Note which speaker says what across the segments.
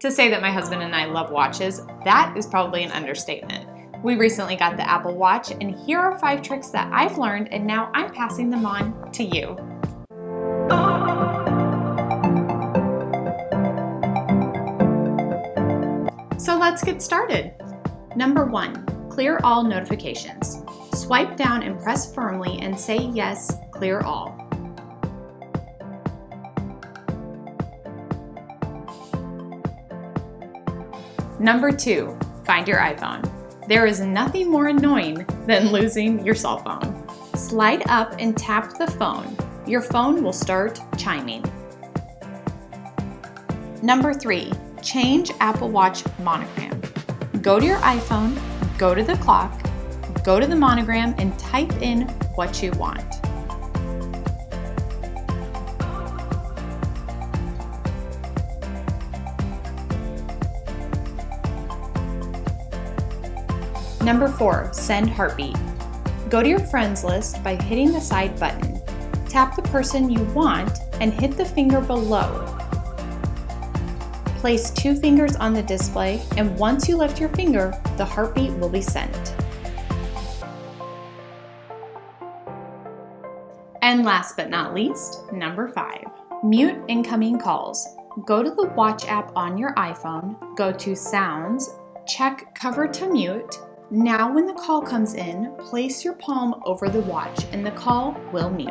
Speaker 1: To say that my husband and I love watches, that is probably an understatement. We recently got the Apple Watch, and here are five tricks that I've learned, and now I'm passing them on to you. So let's get started. Number one, clear all notifications. Swipe down and press firmly and say yes, clear all. Number two, find your iPhone. There is nothing more annoying than losing your cell phone. Slide up and tap the phone. Your phone will start chiming. Number three, change Apple Watch monogram. Go to your iPhone, go to the clock, go to the monogram and type in what you want. Number four, send heartbeat. Go to your friends list by hitting the side button. Tap the person you want and hit the finger below. Place two fingers on the display and once you lift your finger, the heartbeat will be sent. And last but not least, number five, mute incoming calls. Go to the watch app on your iPhone, go to sounds, check cover to mute, now when the call comes in, place your palm over the watch and the call will mute.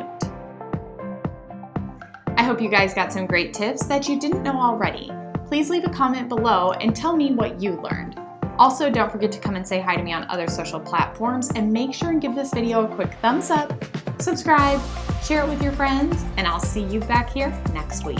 Speaker 1: I hope you guys got some great tips that you didn't know already. Please leave a comment below and tell me what you learned. Also, don't forget to come and say hi to me on other social platforms and make sure and give this video a quick thumbs up, subscribe, share it with your friends, and I'll see you back here next week.